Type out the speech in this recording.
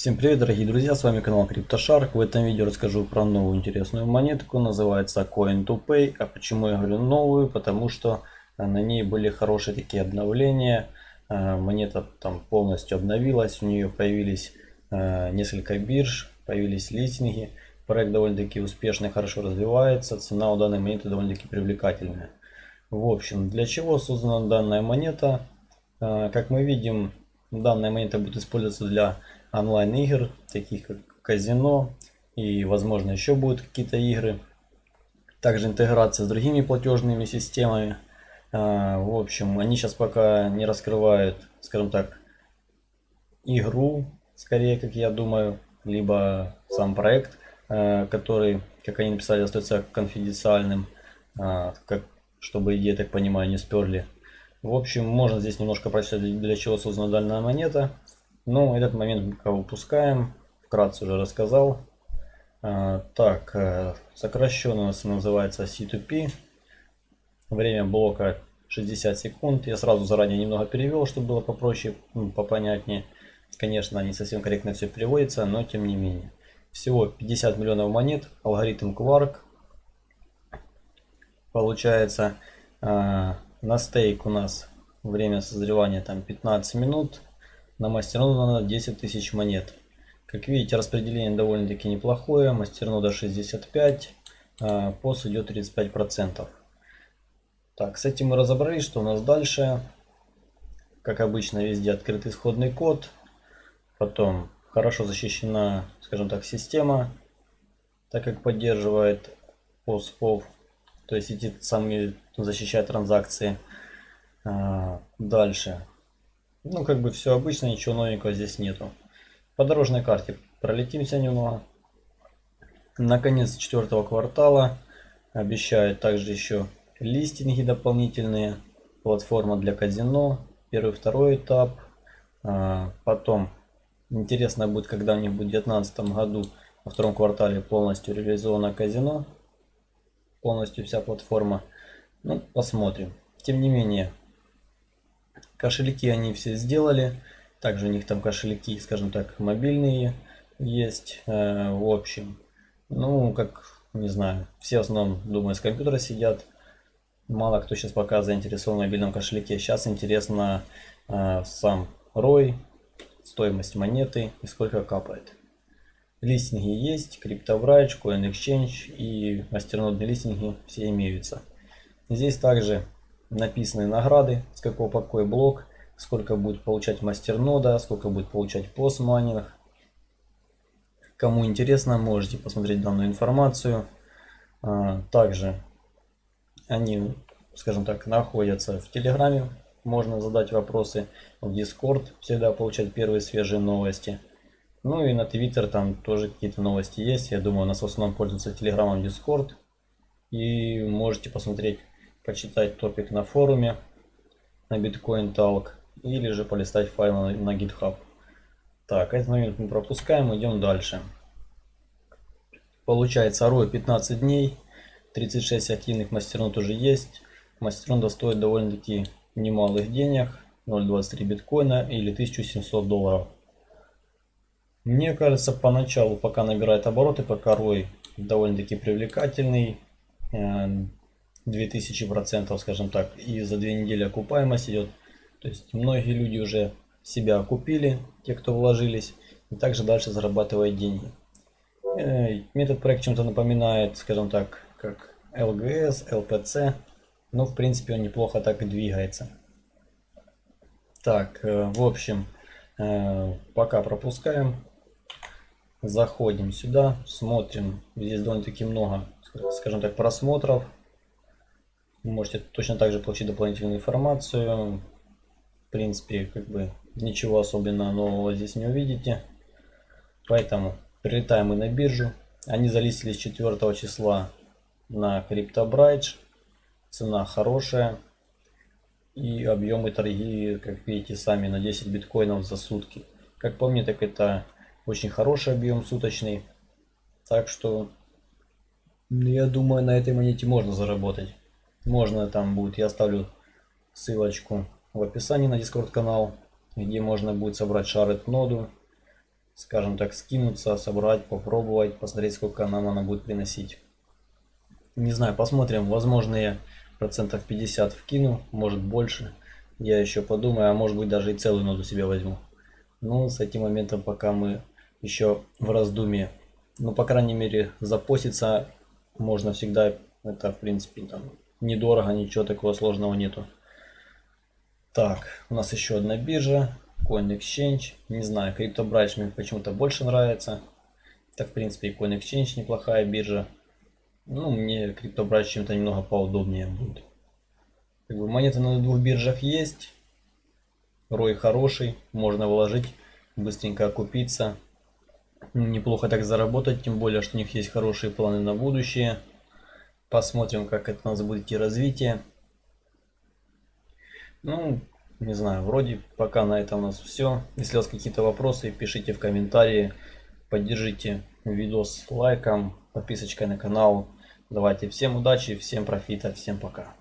Всем привет, дорогие друзья, с вами канал CryptoShark. В этом видео расскажу про новую интересную монетку, называется Coin2Pay. А почему я говорю новую? Потому что э, на ней были хорошие такие обновления. Э, монета там полностью обновилась, у нее появились э, несколько бирж, появились листинги. Проект довольно-таки успешно и хорошо развивается, цена у данной монеты довольно-таки привлекательная. В общем, для чего создана данная монета? Как мы видим, данная монета будет использоваться для онлайн игр, таких как казино и возможно еще будут какие-то игры. Также интеграция с другими платежными системами. А, в общем, они сейчас пока не раскрывают, скажем так, игру, скорее, как я думаю, либо сам проект, а, который, как они написали, остается конфиденциальным, а, как, чтобы идеи, так понимаю, не сперли. В общем, можно здесь немножко прочитать, для чего создана данная монета. Ну, этот момент пока упускаем. Вкратце уже рассказал. А, так, э, сокращенно у нас называется C2P. Время блока 60 секунд. Я сразу заранее немного перевел, чтобы было попроще, ну, попонятнее. Конечно, не совсем корректно все переводится, но тем не менее. Всего 50 миллионов монет. Алгоритм Quark. Получается, а, на стейк у нас время созревания там 15 минут. На мастернода 10 тысяч монет. Как видите, распределение довольно-таки неплохое. Мастернода 65, а пос идет 35%. Так, с этим мы разобрались, что у нас дальше. Как обычно, везде открыт исходный код. Потом хорошо защищена, скажем так, система, так как поддерживает POS-FOV, то есть эти самые защищают транзакции. А, дальше ну, как бы все обычно, ничего новенького здесь нету. По дорожной карте пролетимся немного. Наконец четвертого квартала обещают также еще листинги дополнительные. Платформа для казино. Первый, второй этап. А, потом интересно будет, когда у них будет в 2019 году во втором квартале полностью реализовано казино. Полностью вся платформа. Ну, посмотрим. Тем не менее, Кошельки они все сделали. Также у них там кошельки, скажем так, мобильные есть. Э, в общем, ну, как, не знаю, все в основном, думаю, с компьютера сидят. Мало кто сейчас пока заинтересован в мобильном кошельке. Сейчас интересно э, сам ROI, стоимость монеты и сколько капает. Листинги есть, CryptoBridge, CoinExchange и мастернодные листинги все имеются. Здесь также написаны награды, с какого по какой блок, сколько будет получать мастернода, сколько будет получать постмайнинг. Кому интересно, можете посмотреть данную информацию. А, также они, скажем так, находятся в Телеграме. Можно задать вопросы в Дискорд, всегда получать первые свежие новости. Ну и на Твиттер там тоже какие-то новости есть. Я думаю, у нас в основном пользуются Телеграмом Дискорд. И можете посмотреть почитать топик на форуме на Bitcoin Talk или же полистать файлы на, на GitHub. Так, этот момент мы пропускаем, идем дальше. Получается ROI 15 дней, 36 активных мастернот уже есть. Мастернода стоит довольно-таки немалых денег, 0.23 биткоина или 1700 долларов. Мне кажется, поначалу, пока набирает обороты, пока ROI довольно-таки привлекательный, э, 2000%, скажем так, и за две недели окупаемость идет. То есть многие люди уже себя окупили, те, кто вложились, и также дальше зарабатывают деньги. Э, метод проект чем-то напоминает, скажем так, как LGS, LPC, но в принципе он неплохо так и двигается. Так, э, в общем, э, пока пропускаем. Заходим сюда, смотрим. Здесь довольно-таки много, скажем так, просмотров. Вы можете точно так же получить дополнительную информацию. В принципе, как бы ничего особенно нового здесь не увидите. Поэтому прилетаем мы на биржу. Они залистились 4 числа на CryptoBridge. Цена хорошая. И объемы торги, как видите, сами на 10 биткоинов за сутки. Как по мне, так это очень хороший объем суточный. Так что, я думаю, на этой монете можно заработать. Можно там будет, я оставлю ссылочку в описании на Discord канал, где можно будет собрать шарит ноду. скажем так, скинуться, собрать, попробовать, посмотреть, сколько нам она будет приносить. Не знаю, посмотрим, возможно я процентов 50 вкину, может больше. Я еще подумаю, а может быть даже и целую ноду себе возьму. Ну, с этим моментом пока мы еще в раздумье. Ну, по крайней мере, запоститься можно всегда. Это, в принципе, там недорого, ничего такого сложного нету. Так, у нас еще одна биржа. Coin Exchange. Не знаю, CryptoBridge мне почему-то больше нравится. Так, в принципе, и Coin Exchange неплохая биржа. Ну, мне CryptoBridge чем-то немного поудобнее будет. Как бы монеты на двух биржах есть. Рой хороший, можно вложить, быстренько окупиться. Неплохо так заработать, тем более, что у них есть хорошие планы на будущее. Посмотрим, как это у нас будет идти развитие. Ну, не знаю, вроде пока на этом у нас все. Если у вас какие-то вопросы, пишите в комментарии. Поддержите видос лайком, подписочкой на канал. Давайте всем удачи, всем профита, всем пока.